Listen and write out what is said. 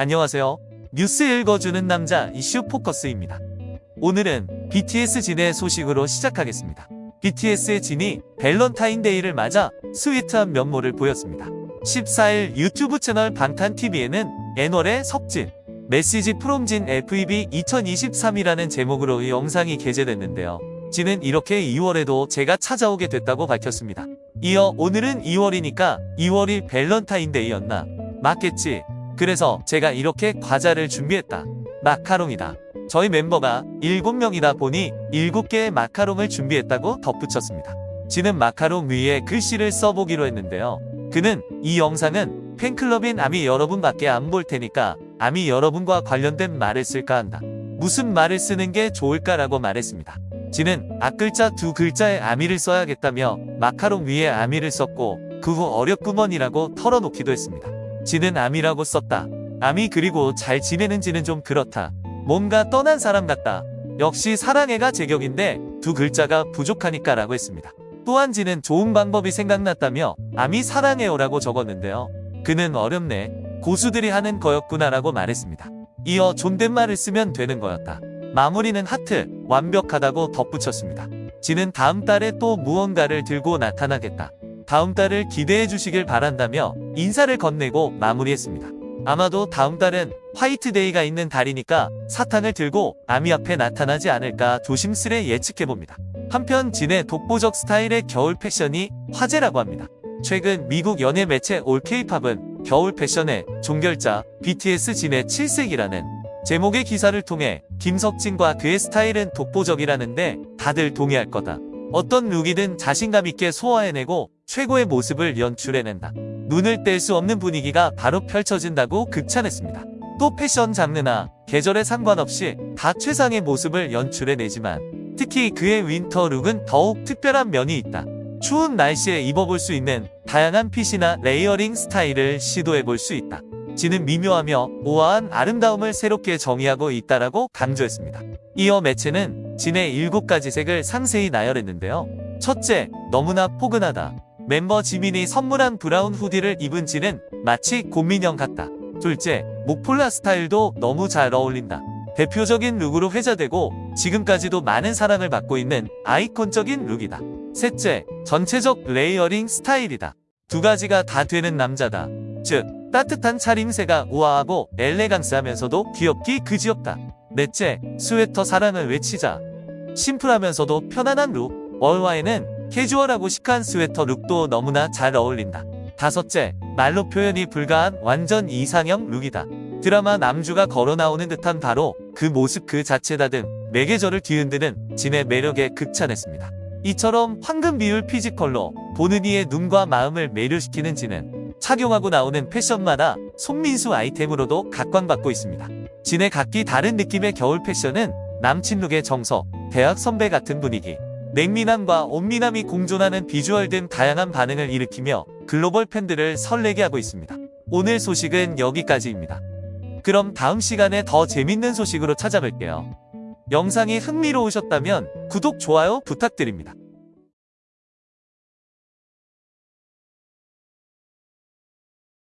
안녕하세요. 뉴스 읽어주는 남자 이슈 포커스입니다. 오늘은 BTS 진의 소식으로 시작하겠습니다. BTS의 진이 밸런타인데이를 맞아 sweet한 면모를 보였습니다. 14일 유튜브 채널 방탄TV에는 애널의 석진, 메시지 프롬진 FEB 2023이라는 제목으로 이 영상이 게재됐는데요. 진은 이렇게 2월에도 제가 찾아오게 됐다고 밝혔습니다. 이어 오늘은 2월이니까 2월이 밸런타인데이였나? 맞겠지. 그래서 제가 이렇게 과자를 준비했다. 마카롱이다. 저희 멤버가 7명이다 보니 7개의 마카롱을 준비했다고 덧붙였습니다. 진은 마카롱 위에 글씨를 써보기로 했는데요. 그는 이 영상은 팬클럽인 아미 여러분밖에 안 볼 테니까 아미 여러분과 관련된 말을 쓸까 한다. 무슨 말을 쓰는 게 좋을까라고 말했습니다. 진은 앞글자 두 글자에 아미를 써야겠다며 마카롱 위에 아미를 썼고 그 후 어렵구먼이라고 털어놓기도 했습니다. 진은 아미라고 썼다. 아미 그리고 잘 지내는지는 좀 그렇다. 뭔가 떠난 사람 같다. 역시 사랑해가 제격인데 두 글자가 부족하니까 라고 했습니다. 또한 진은 좋은 방법이 생각났다며 아미 사랑해요라고 적었는데요. 그는 어렵네. 고수들이 하는 거였구나 라고 말했습니다. 이어 존댓말을 쓰면 되는 거였다. 마무리는 하트, 완벽하다고 덧붙였습니다. 진은 다음 달에 또 무언가를 들고 나타나겠다. 다음 달을 기대해 주시길 바란다며 인사를 건네고 마무리했습니다. 아마도 다음 달은 화이트데이가 있는 달이니까 사탕을 들고 아미 앞에 나타나지 않을까 조심스레 예측해봅니다. 한편 진의 독보적 스타일의 겨울 패션이 화제라고 합니다. 최근 미국 연예 매체 올케이팝은 겨울 패션의 종결자 BTS 진의 7색이라는 제목의 기사를 통해 김석진과 그의 스타일은 독보적이라는데 다들 동의할 거다. 어떤 look이든 자신감 있게 소화해내고 최고의 모습을 연출해낸다. 눈을 뗄 수 없는 분위기가 바로 펼쳐진다고 극찬했습니다. 또 패션 장르나 계절에 상관없이 다 최상의 모습을 연출해내지만 특히 그의 winter look은 더욱 특별한 면이 있다. 추운 날씨에 입어볼 수 있는 다양한 fit이나 layering 스타일을 시도해볼 수 있다. 진은 미묘하며 우아한 아름다움을 새롭게 정의하고 있다라고 강조했습니다. 이어 매체는 진의 7가지 색을 상세히 나열했는데요. 첫째, 너무나 포근하다. 멤버 지민이 선물한 brown hoodie를 입은 진은 마치 곰인형 같다. 둘째, 목폴라 스타일도 너무 잘 어울린다. 대표적인 look으로 회자되고 지금까지도 많은 사랑을 받고 있는 아이콘적인 look이다. 셋째, 전체적 layering 스타일이다. 두 가지가 다 되는 남자다. 즉, 따뜻한 차림새가 우아하고 엘레강스하면서도 귀엽기 그지없다. 넷째, 스웨터 사랑을 외치자. 심플하면서도 편안한 look. 월화에는 캐주얼하고 시크한 스웨터 look도 너무나 잘 어울린다. 다섯째, 말로 표현이 불가한 완전 이상형 look이다. 드라마 남주가 걸어 나오는 듯한 바로 그 모습 그 자체다 등 매계절을 뒤흔드는 진의 매력에 극찬했습니다. 이처럼 황금 비율 physical로 보는 이의 눈과 마음을 매료시키는 진은 착용하고 나오는 패션마다 손민수 아이템으로도 각광받고 있습니다. 진의 각기 다른 느낌의 겨울 패션은 남친 룩의 정석, 대학 선배 같은 분위기, 냉미남과 온미남이 공존하는 비주얼 등 다양한 반응을 일으키며 글로벌 팬들을 설레게 하고 있습니다. 오늘 소식은 여기까지입니다. 그럼 다음 시간에 더 재밌는 소식으로 찾아뵐게요. 영상이 흥미로우셨다면 구독, 좋아요 부탁드립니다.